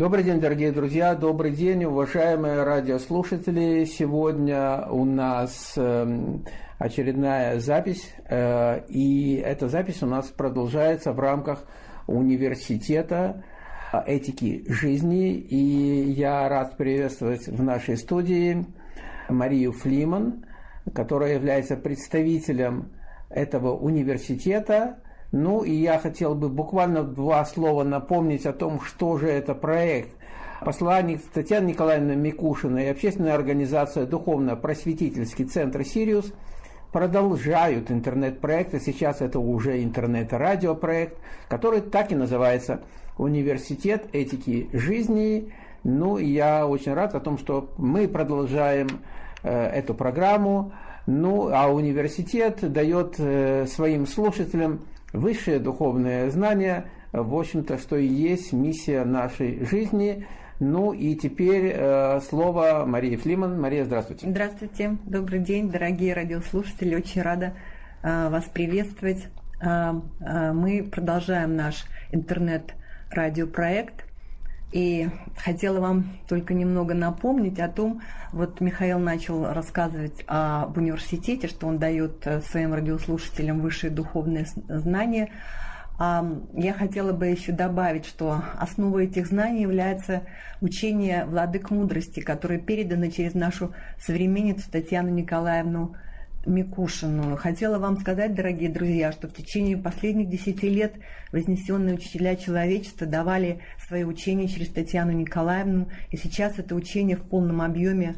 Добрый день, дорогие друзья, добрый день, уважаемые радиослушатели. Сегодня у нас эм, очередная запись, э, и эта запись у нас продолжается в рамках университета этики жизни. И я рад приветствовать в нашей студии Марию Флиман, которая является представителем этого университета – ну и я хотел бы буквально два слова напомнить о том, что же это проект. Посланник Татьяна Николаевна Микушина и общественная организация Духовно-просветительский центр «Сириус» продолжают интернет-проекты. Сейчас это уже интернет-радиопроект, который так и называется «Университет этики жизни». Ну, и я очень рад о том, что мы продолжаем э, эту программу. Ну, а университет дает э, своим слушателям Высшее духовное знание, в общем-то, что и есть миссия нашей жизни. Ну и теперь э, слово Марии Флиман. Мария, здравствуйте. Здравствуйте, добрый день, дорогие радиослушатели. Очень рада э, вас приветствовать. Э, э, мы продолжаем наш интернет-радиопроект и хотела вам только немного напомнить о том, вот Михаил начал рассказывать об университете, что он дает э, своим радиослушателям высшие духовные знания. Я хотела бы еще добавить, что основой этих знаний является учение владык мудрости, которое передано через нашу современницу Татьяну Николаевну Микушину. Хотела вам сказать, дорогие друзья, что в течение последних десяти лет вознесенные учителя человечества давали свои учения через Татьяну Николаевну, и сейчас это учение в полном объеме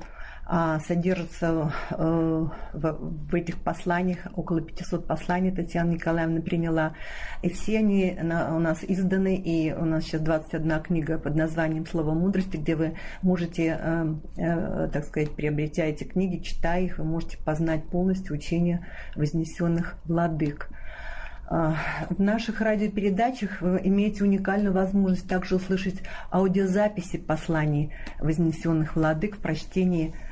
содержится э, в этих посланиях, около 500 посланий Татьяна Николаевна приняла. И все они у нас изданы, и у нас сейчас 21 книга под названием «Слово мудрости», где вы можете, э, э, так сказать, приобретя эти книги, читая их, вы можете познать полностью учение вознесенных владык. А, в наших радиопередачах вы имеете уникальную возможность также услышать аудиозаписи посланий вознесенных владык в прочтении а, а,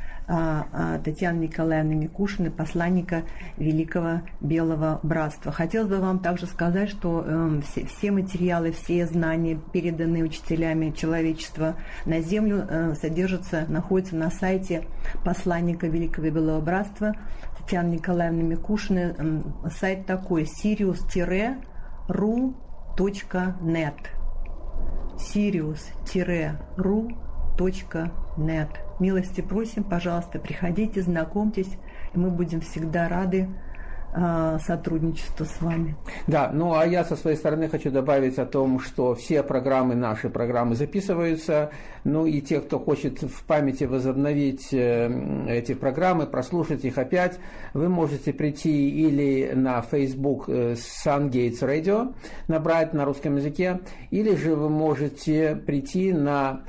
Татьяны Николаевны Микушиной, посланника Великого Белого Братства. Хотелось бы вам также сказать, что эм, все, все материалы, все знания, переданные учителями человечества на Землю, э, содержатся, находятся на сайте посланника Великого Белого Братства Татьяны Николаевны Микушиной. Эм, сайт такой sirius-ru.net sirius-ru.net Милости просим, пожалуйста, приходите, знакомьтесь, и мы будем всегда рады а, сотрудничеству с вами. Да, ну а я со своей стороны хочу добавить о том, что все программы, наши программы записываются, ну и те, кто хочет в памяти возобновить э, эти программы, прослушать их опять, вы можете прийти или на Facebook э, Sungates Radio, набрать на русском языке, или же вы можете прийти на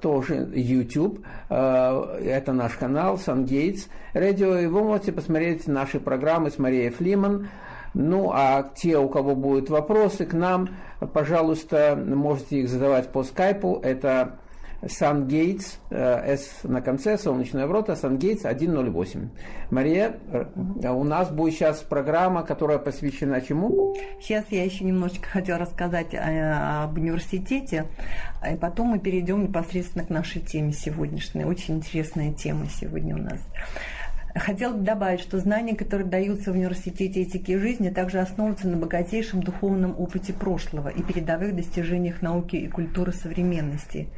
тоже YouTube. Э, это наш канал SunGates Radio. И вы можете посмотреть наши программы с Марией Флиман. Ну, а те, у кого будут вопросы к нам, пожалуйста, можете их задавать по скайпу. Это SunGates, э, S на конце, солнечная ворота, SunGates 108. Мария, э, у нас будет сейчас программа, которая посвящена чему? Сейчас я еще немножечко хотела рассказать об университете, и потом мы перейдем непосредственно к нашей теме сегодняшней. Очень интересная тема сегодня у нас. Хотела бы добавить, что знания, которые даются в университете этики и жизни, также основываются на богатейшем духовном опыте прошлого и передовых достижениях науки и культуры современности.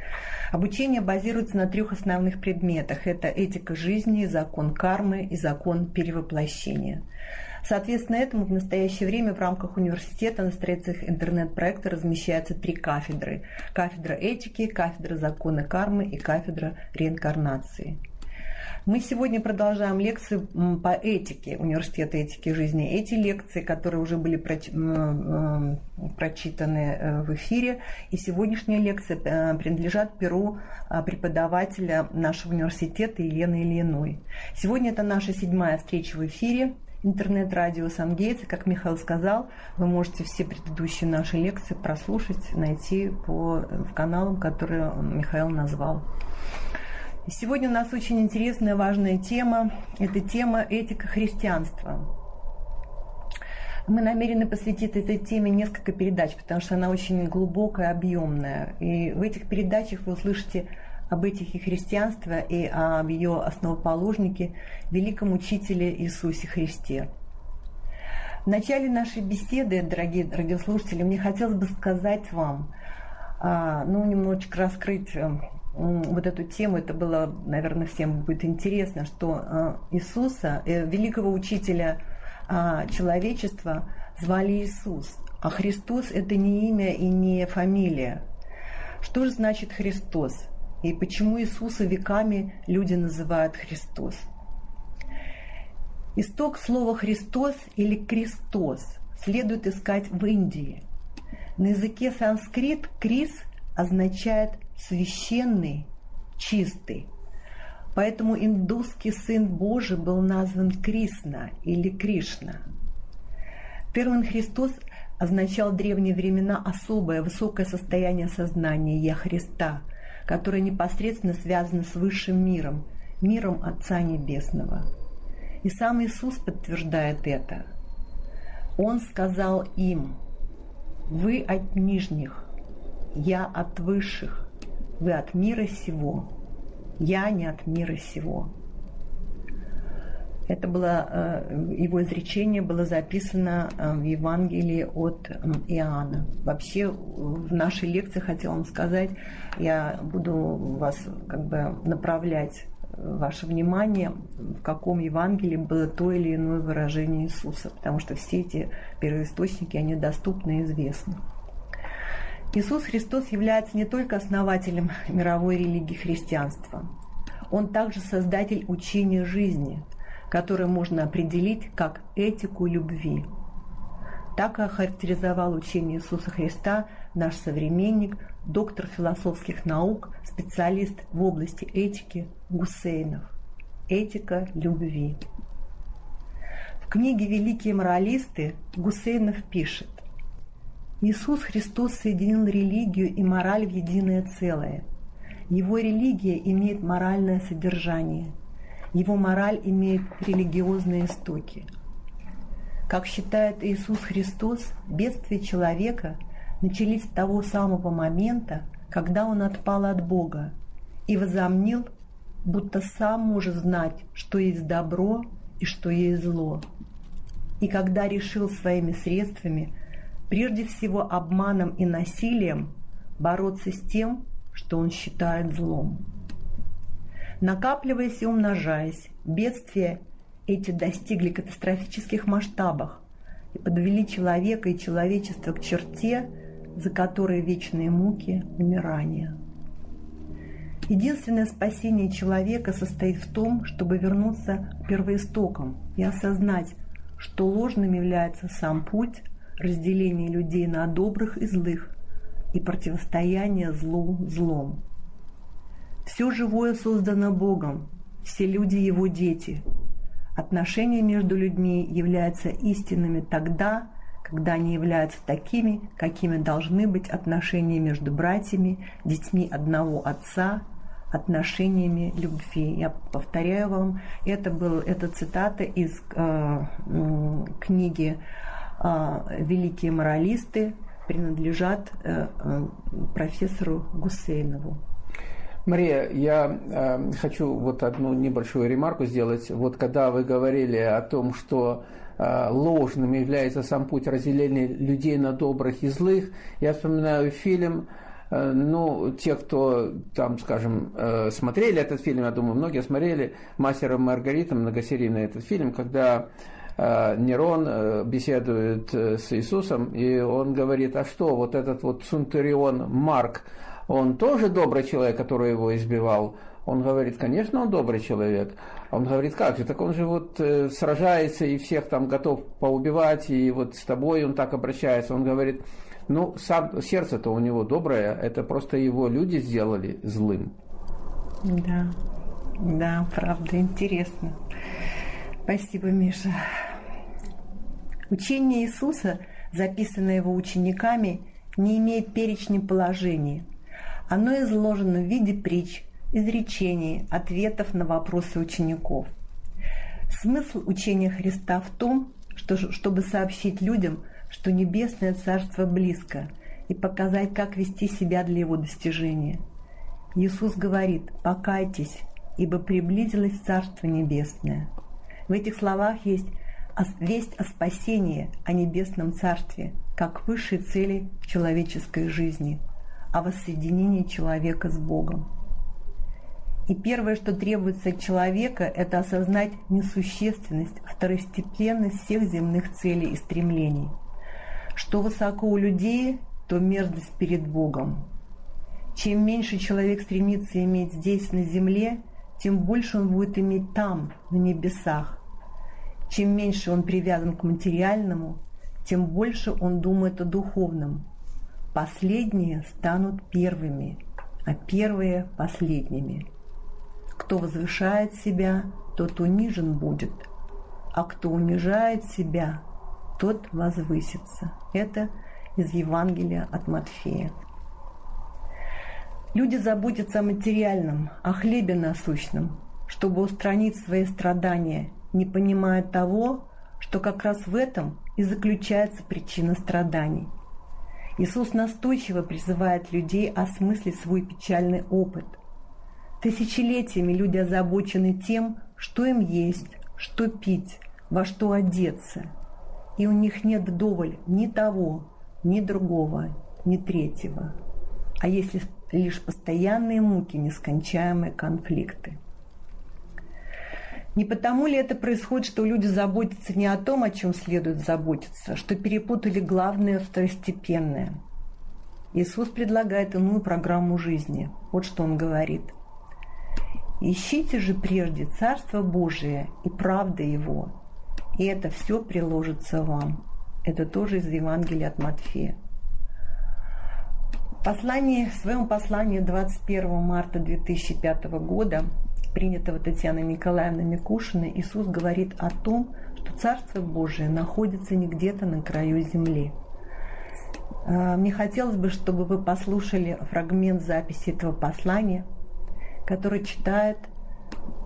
Обучение базируется на трех основных предметах. Это этика жизни, закон кармы и закон перевоплощения. Соответственно, этому в настоящее время в рамках университета на страницах интернет-проекта размещаются три кафедры. Кафедра этики, кафедра закона кармы и кафедра реинкарнации. Мы сегодня продолжаем лекции по этике Университета этики жизни. Эти лекции, которые уже были прочитаны э, в эфире, и сегодняшняя лекция э, принадлежат перу а, преподавателя нашего университета Елены Ильиной. Сегодня это наша седьмая встреча в эфире интернет-радио Сангейтс. Как Михаил сказал, вы можете все предыдущие наши лекции прослушать, найти по э, каналам, которые Михаил назвал. Сегодня у нас очень интересная, важная тема. Это тема этика христианства. Мы намерены посвятить этой теме несколько передач, потому что она очень глубокая, объемная. И в этих передачах вы услышите об этихе христианства и об ее основоположнике, великом учителе Иисусе Христе. В начале нашей беседы, дорогие радиослушатели, мне хотелось бы сказать вам, а, ну, немножечко раскрыть э, вот эту тему, это было, наверное, всем будет интересно, что э, Иисуса, э, великого учителя а, человечества, звали Иисус, а Христос – это не имя и не фамилия. Что же значит Христос? И почему Иисуса веками люди называют Христос? Исток слова «Христос» или «Крестос» следует искать в Индии. На языке санскрит «крис» означает «священный», «чистый». Поэтому индусский сын Божий был назван Кришна или Кришна. Термин «Христос» означал в древние времена особое высокое состояние сознания «Я Христа», которое непосредственно связано с высшим миром, миром Отца Небесного – и сам Иисус подтверждает это. Он сказал им, вы от нижних, я от высших, вы от мира сего, я не от мира сего. Это было, э, его изречение было записано э, в Евангелии от Иоанна. Вообще в нашей лекции хотела вам сказать, я буду вас как бы направлять ваше внимание, в каком Евангелии было то или иное выражение Иисуса, потому что все эти первоисточники, они доступны и известны. Иисус Христос является не только основателем мировой религии христианства, Он также создатель учения жизни, которое можно определить как этику любви. Так охарактеризовал учение Иисуса Христа наш современник доктор философских наук, специалист в области этики Гусейнов. Этика любви. В книге «Великие моралисты» Гусейнов пишет Иисус Христос соединил религию и мораль в единое целое. Его религия имеет моральное содержание. Его мораль имеет религиозные истоки. Как считает Иисус Христос, бедствие человека – начались с того самого момента, когда он отпал от Бога и возомнил, будто сам может знать, что есть добро и что есть зло. И когда решил своими средствами, прежде всего обманом и насилием, бороться с тем, что он считает злом. Накапливаясь и умножаясь, бедствия эти достигли катастрофических масштабов и подвели человека и человечество к черте, за которые вечные муки умирания. Единственное спасение человека состоит в том, чтобы вернуться к первоистокам и осознать, что ложным является сам путь разделения людей на добрых и злых и противостояние злу злом. Все живое создано Богом, все люди Его дети. Отношения между людьми являются истинными тогда, когда они являются такими, какими должны быть отношения между братьями, детьми одного отца, отношениями любви. Я повторяю вам, это был это цитата из э, книги э, «Великие моралисты», принадлежат э, э, профессору Гусейнову. Мария, я э, хочу вот одну небольшую ремарку сделать. Вот когда вы говорили о том, что Э, ложным является сам путь разделения людей на добрых и злых. Я вспоминаю фильм, э, ну, те, кто там, скажем, смотрели этот фильм, я думаю, многие смотрели «Мастера Маргарита», многосерийный этот фильм, когда Нерон беседует с Иисусом, и он говорит, а что, вот этот вот Цунтурион Марк, он тоже добрый человек, который его избивал? Он говорит, конечно, он добрый человек. Он говорит, как же, так он же вот э, сражается и всех там готов поубивать, и вот с тобой он так обращается. Он говорит, ну, сам, сердце-то у него доброе, это просто его люди сделали злым. Да, да, правда, интересно. Спасибо, Миша. Учение Иисуса, записанное его учениками, не имеет перечня положений. Оно изложено в виде притч, изречений, ответов на вопросы учеников. Смысл учения Христа в том, что, чтобы сообщить людям, что Небесное Царство близко, и показать, как вести себя для его достижения. Иисус говорит «покайтесь, ибо приблизилось Царство Небесное». В этих словах есть весть о спасении, о Небесном Царстве, как высшей цели человеческой жизни, о воссоединении человека с Богом. И первое, что требуется от человека, это осознать несущественность, второстепенность всех земных целей и стремлений. Что высоко у людей, то мерзость перед Богом. Чем меньше человек стремится иметь здесь, на земле, тем больше он будет иметь там, на небесах. Чем меньше он привязан к материальному, тем больше он думает о духовном. Последние станут первыми, а первые – последними. Кто возвышает себя, тот унижен будет, а кто унижает себя, тот возвысится. Это из Евангелия от Матфея. Люди заботятся о материальном, о хлебе насущном, чтобы устранить свои страдания, не понимая того, что как раз в этом и заключается причина страданий. Иисус настойчиво призывает людей осмыслить свой печальный опыт – Тысячелетиями люди озабочены тем, что им есть, что пить, во что одеться. И у них нет вдоволь ни того, ни другого, ни третьего. А если лишь постоянные муки, нескончаемые конфликты. Не потому ли это происходит, что люди заботятся не о том, о чем следует заботиться, что перепутали главное второстепенное? Иисус предлагает иную программу жизни. Вот что он говорит – Ищите же прежде Царство Божие и правда Его, и это все приложится вам. Это тоже из Евангелия от Матфея. В, послании, в своем послании 21 марта 2005 года, принятого Татьяной Николаевной Микушиной, Иисус говорит о том, что Царство Божие находится не где-то на краю земли. А, мне хотелось бы, чтобы вы послушали фрагмент записи этого послания – который читает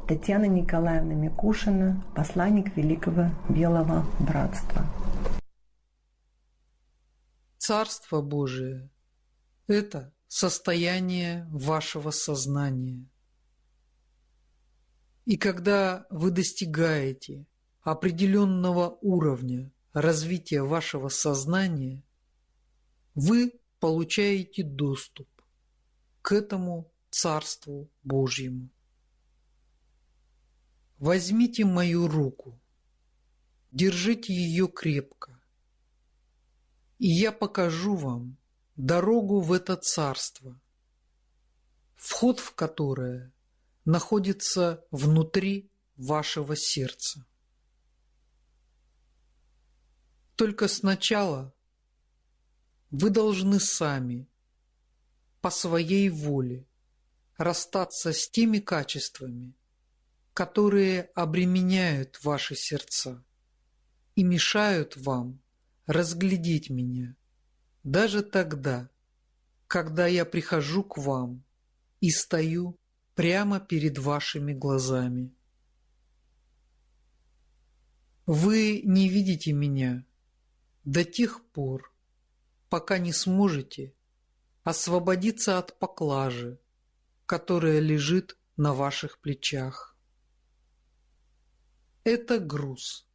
Татьяна Николаевна Микушина, посланник Великого Белого Братства. Царство Божие – это состояние вашего сознания. И когда вы достигаете определенного уровня развития вашего сознания, вы получаете доступ к этому Царству Божьему. Возьмите мою руку, держите ее крепко, и я покажу вам дорогу в это царство, вход в которое находится внутри вашего сердца. Только сначала вы должны сами, по своей воле, расстаться с теми качествами, которые обременяют ваши сердца и мешают вам разглядеть меня даже тогда, когда я прихожу к вам и стою прямо перед вашими глазами. Вы не видите меня до тех пор, пока не сможете освободиться от поклажи, которая лежит на ваших плечах. Это груз,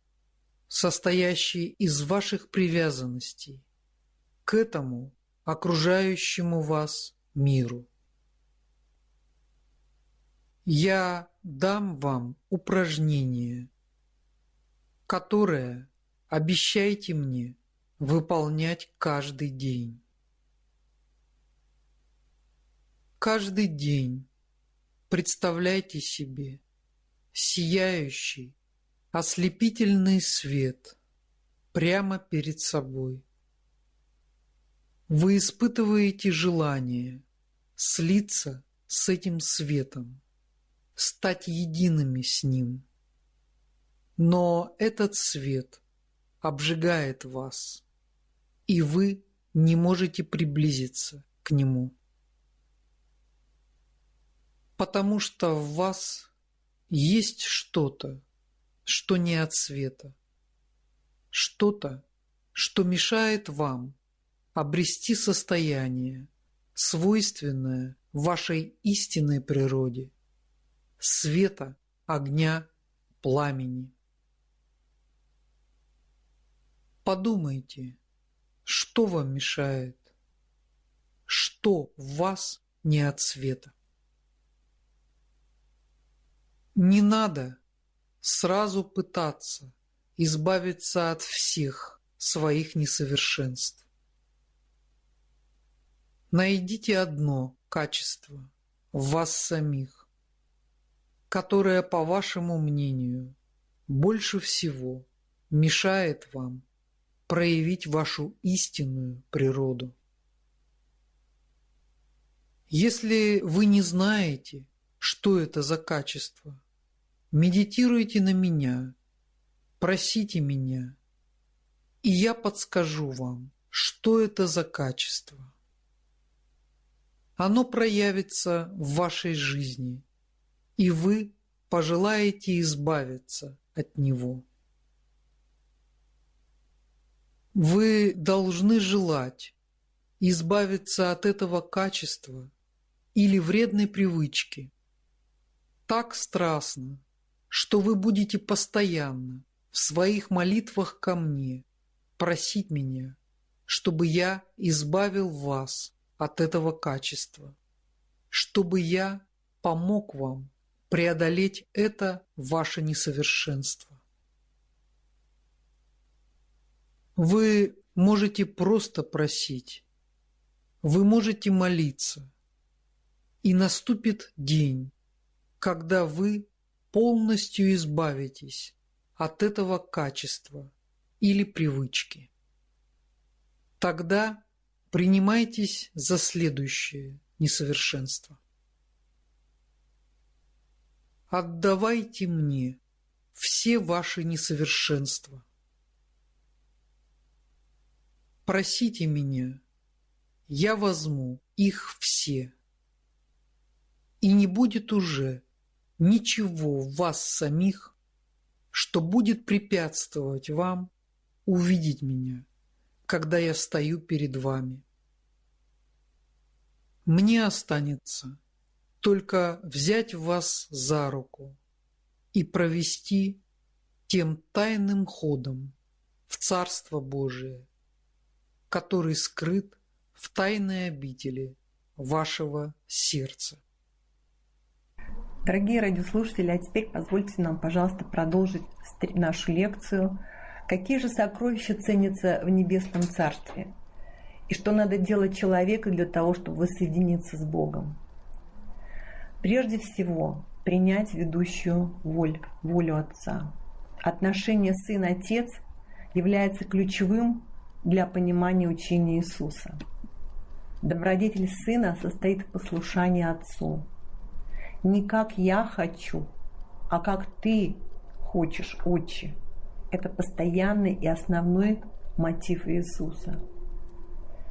состоящий из ваших привязанностей к этому окружающему вас миру. Я дам вам упражнение, которое обещайте мне выполнять каждый день. Каждый день представляйте себе сияющий, ослепительный свет прямо перед собой. Вы испытываете желание слиться с этим светом, стать едиными с ним. Но этот свет обжигает вас, и вы не можете приблизиться к нему потому что в вас есть что-то, что не от света. что-то, что мешает вам обрести состояние, свойственное вашей истинной природе, света, огня, пламени. Подумайте, что вам мешает, что в вас не от света. Не надо сразу пытаться избавиться от всех своих несовершенств. Найдите одно качество в вас самих, которое, по вашему мнению, больше всего мешает вам проявить вашу истинную природу. Если вы не знаете, что это за качество, медитируйте на меня, просите меня, и я подскажу вам, что это за качество оно проявится в вашей жизни, и вы пожелаете избавиться от него. Вы должны желать избавиться от этого качества или вредной привычки так страстно, что вы будете постоянно в своих молитвах ко мне просить меня, чтобы я избавил вас от этого качества, чтобы я помог вам преодолеть это ваше несовершенство. Вы можете просто просить, вы можете молиться, и наступит день, когда вы полностью избавитесь от этого качества или привычки. Тогда принимайтесь за следующее несовершенство. Отдавайте мне все ваши несовершенства. Просите меня, я возьму их все. И не будет уже ничего в вас самих, что будет препятствовать вам увидеть меня – когда я стою перед вами. Мне останется только взять вас за руку и провести тем тайным ходом в Царство Божие, который скрыт в тайной обители вашего сердца. Дорогие радиослушатели, а теперь позвольте нам, пожалуйста, продолжить нашу лекцию – Какие же сокровища ценятся в Небесном Царстве? И что надо делать человеку для того, чтобы воссоединиться с Богом? Прежде всего, принять ведущую воль, волю Отца. Отношение сын-отец является ключевым для понимания учения Иисуса. Добродетель сына состоит в послушании Отцу. Не как я хочу, а как ты хочешь, Отче – это постоянный и основной мотив Иисуса.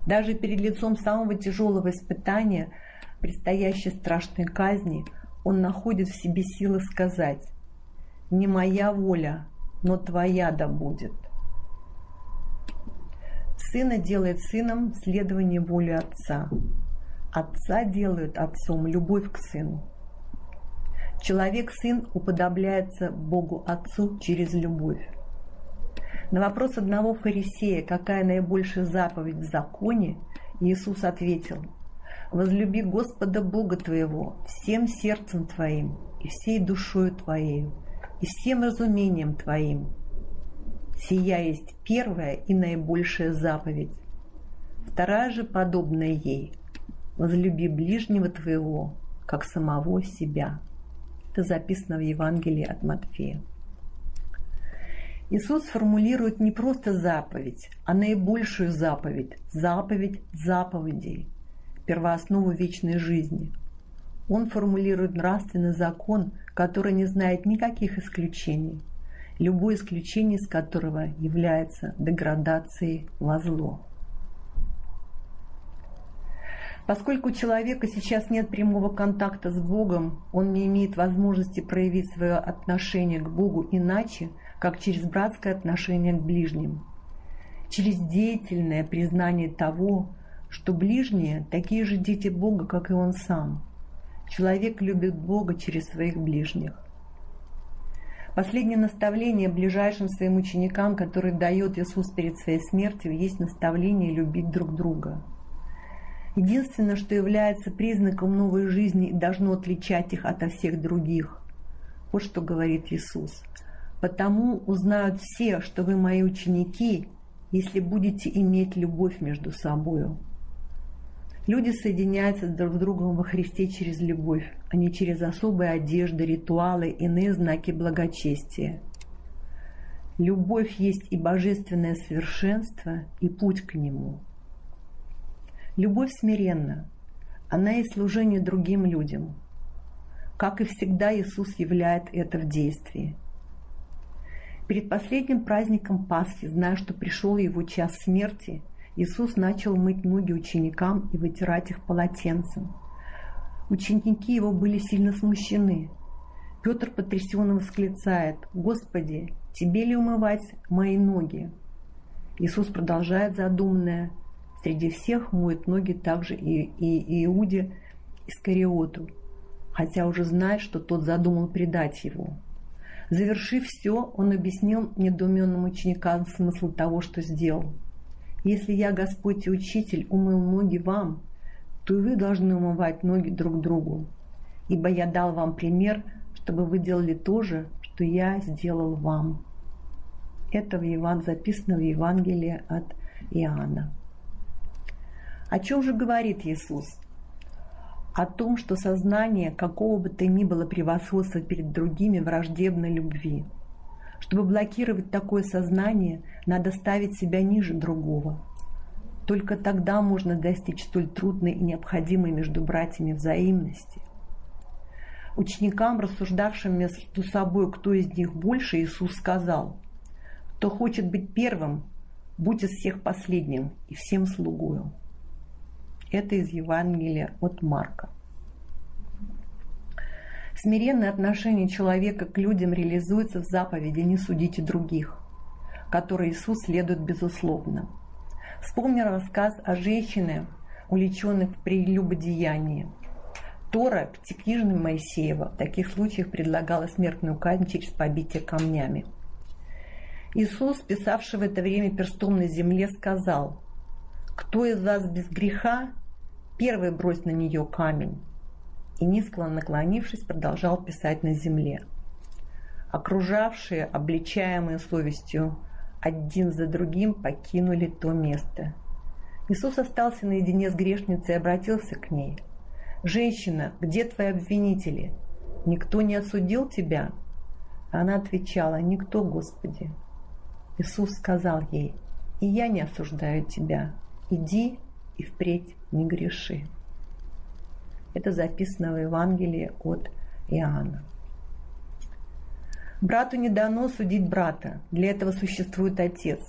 Даже перед лицом самого тяжелого испытания, предстоящей страшной казни, он находит в себе силы сказать «Не моя воля, но твоя да будет». Сына делает сыном следование воли Отца. Отца делает отцом любовь к сыну. Человек-сын уподобляется Богу Отцу через любовь. На вопрос одного фарисея, какая наибольшая заповедь в законе, Иисус ответил, «Возлюби Господа Бога твоего всем сердцем твоим и всей душою твоею и всем разумением твоим. Сия есть первая и наибольшая заповедь. Вторая же, подобная ей, возлюби ближнего твоего, как самого себя». Это записано в Евангелии от Матфея. Иисус формулирует не просто заповедь, а наибольшую заповедь, заповедь заповедей, первооснову вечной жизни. Он формулирует нравственный закон, который не знает никаких исключений, любое исключение из которого является деградацией во зло. Поскольку у человека сейчас нет прямого контакта с Богом, он не имеет возможности проявить свое отношение к Богу иначе, как через братское отношение к ближним. Через деятельное признание того, что ближние такие же дети Бога, как и он сам. Человек любит Бога через своих ближних. Последнее наставление ближайшим своим ученикам, которое дает Иисус перед своей смертью, есть наставление любить друг друга – Единственное, что является признаком новой жизни и должно отличать их от всех других. Вот что говорит Иисус. «Потому узнают все, что вы мои ученики, если будете иметь любовь между собою». Люди соединяются друг с другом во Христе через любовь, а не через особые одежды, ритуалы, иные знаки благочестия. Любовь есть и божественное совершенство, и путь к нему – Любовь смиренна. Она и служение другим людям. Как и всегда, Иисус являет это в действии. Перед последним праздником Пасхи, зная, что пришел его час смерти, Иисус начал мыть ноги ученикам и вытирать их полотенцем. Ученики его были сильно смущены. Петр потрясенно восклицает, «Господи, тебе ли умывать мои ноги?» Иисус продолжает задуманное, Среди всех моет ноги также и, и Иуде Искариоту, хотя уже знает, что тот задумал предать его. Завершив все, он объяснил недоуменным ученикам смысл того, что сделал. «Если я, Господь и Учитель, умыл ноги вам, то и вы должны умывать ноги друг другу, ибо я дал вам пример, чтобы вы делали то же, что я сделал вам». Это в Еван... записано в Евангелии от Иоанна. О чем же говорит Иисус? О том, что сознание какого бы то ни было превосходства перед другими враждебно любви. Чтобы блокировать такое сознание, надо ставить себя ниже другого. Только тогда можно достичь столь трудной и необходимой между братьями взаимности. Ученикам, рассуждавшим между собой, кто из них больше, Иисус сказал, «Кто хочет быть первым, будь из всех последним и всем слугою». Это из Евангелия от Марка. Смиренное отношение человека к людям реализуется в заповеди «Не судите других», которой Иисус следует безусловно. Вспомнил рассказ о женщине, увлеченной в прелюбодеянии. Тора, пятикнижная Моисеева, в таких случаях предлагала смертную казнь через побитие камнями. Иисус, писавший в это время перстом на земле, сказал, «Кто из вас без греха, Первый брось на нее камень. И низко наклонившись, продолжал писать на земле. Окружавшие, обличаемые совестью, один за другим покинули то место. Иисус остался наедине с грешницей и обратился к ней. «Женщина, где твои обвинители? Никто не осудил тебя?» Она отвечала, «Никто, Господи». Иисус сказал ей, «И я не осуждаю тебя. Иди и впредь не греши. Это записано в Евангелии от Иоанна. Брату не дано судить брата, для этого существует отец.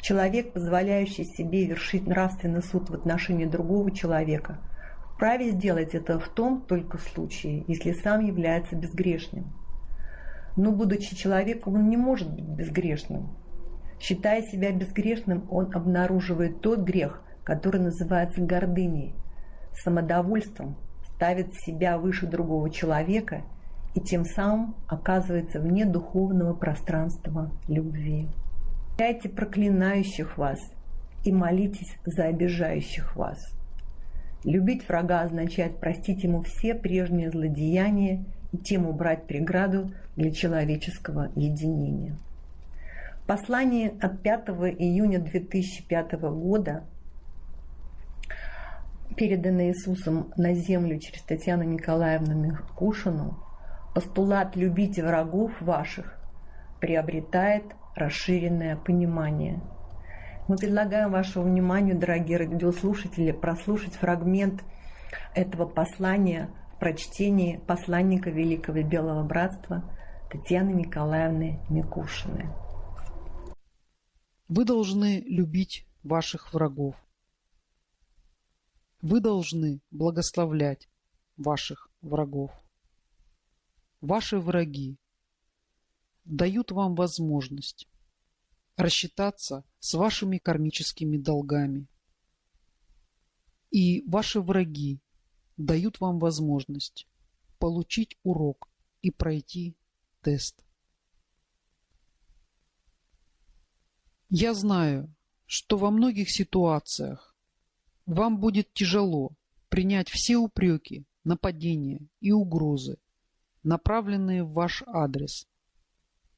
Человек, позволяющий себе вершить нравственный суд в отношении другого человека, вправе сделать это в том только случае, если сам является безгрешным. Но, будучи человеком, он не может быть безгрешным. Считая себя безгрешным, он обнаруживает тот грех, который называется гордыней, самодовольством, ставит себя выше другого человека и тем самым оказывается вне духовного пространства любви. Прощайте проклинающих вас и молитесь за обижающих вас. Любить врага означает простить ему все прежние злодеяния и тем убрать преграду для человеческого единения. Послание от 5 июня 2005 года переданный Иисусом на землю через Татьяну Николаевну Микушину, постулат «любите врагов ваших» приобретает расширенное понимание. Мы предлагаем вашему вниманию, дорогие радиослушатели, прослушать фрагмент этого послания в прочтении посланника Великого Белого Братства Татьяны Николаевны Микушиной. Вы должны любить ваших врагов. Вы должны благословлять ваших врагов. Ваши враги дают вам возможность рассчитаться с вашими кармическими долгами. И ваши враги дают вам возможность получить урок и пройти тест. Я знаю, что во многих ситуациях вам будет тяжело принять все упреки, нападения и угрозы, направленные в ваш адрес,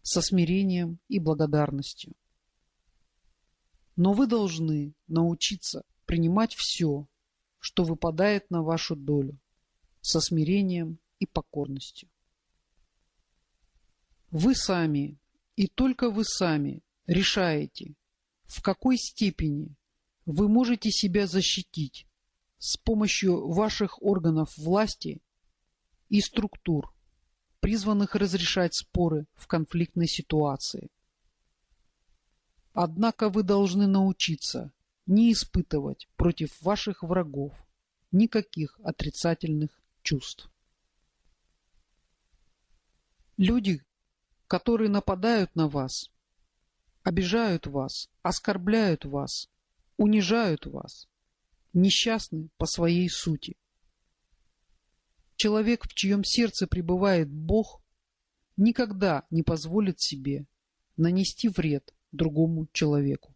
со смирением и благодарностью. Но вы должны научиться принимать все, что выпадает на вашу долю, со смирением и покорностью. Вы сами и только вы сами решаете, в какой степени вы можете себя защитить с помощью ваших органов власти и структур, призванных разрешать споры в конфликтной ситуации. Однако вы должны научиться не испытывать против ваших врагов никаких отрицательных чувств. Люди, которые нападают на вас, обижают вас, оскорбляют вас, унижают вас, несчастны по своей сути. Человек, в чьем сердце пребывает Бог, никогда не позволит себе нанести вред другому человеку.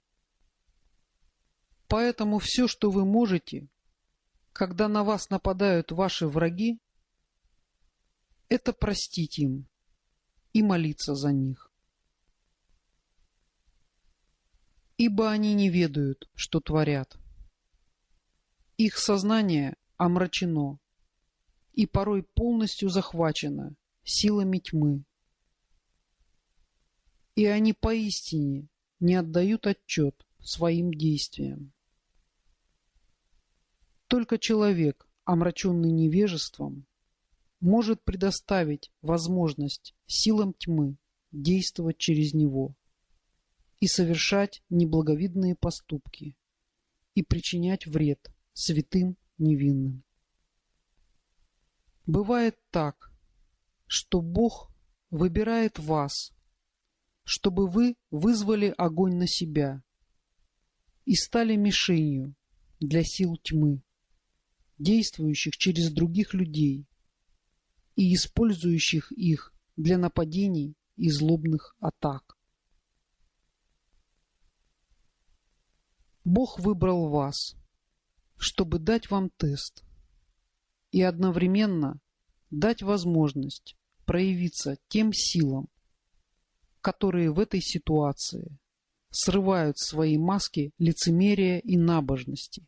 Поэтому все, что вы можете, когда на вас нападают ваши враги, это простить им и молиться за них. Ибо они не ведают, что творят. Их сознание омрачено и порой полностью захвачено силами тьмы. И они поистине не отдают отчет своим действиям. Только человек, омраченный невежеством, может предоставить возможность силам тьмы действовать через него и совершать неблаговидные поступки и причинять вред святым невинным. Бывает так, что Бог выбирает вас, чтобы вы вызвали огонь на себя и стали мишенью для сил тьмы, действующих через других людей и использующих их для нападений и злобных атак. Бог выбрал вас, чтобы дать вам тест и одновременно дать возможность проявиться тем силам, которые в этой ситуации срывают свои маски лицемерия и набожности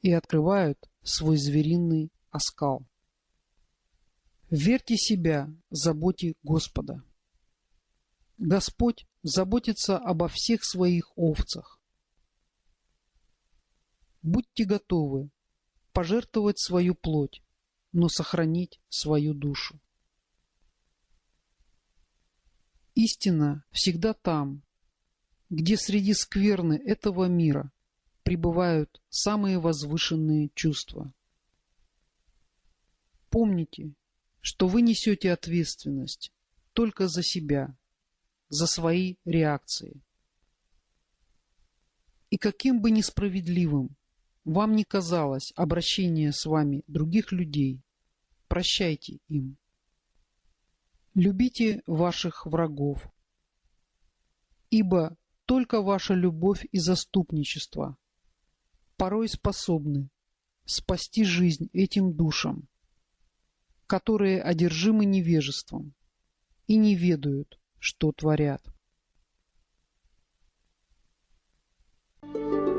и открывают свой звериный оскал. Верьте себя заботе Господа. Господь заботится обо всех своих овцах. Будьте готовы пожертвовать свою плоть, но сохранить свою душу. Истина всегда там, где среди скверны этого мира пребывают самые возвышенные чувства. Помните, что вы несете ответственность только за себя, за свои реакции. И каким бы несправедливым вам не казалось обращение с вами других людей. Прощайте им. Любите ваших врагов. Ибо только ваша любовь и заступничество порой способны спасти жизнь этим душам, которые одержимы невежеством и не ведают, что творят. Thank you.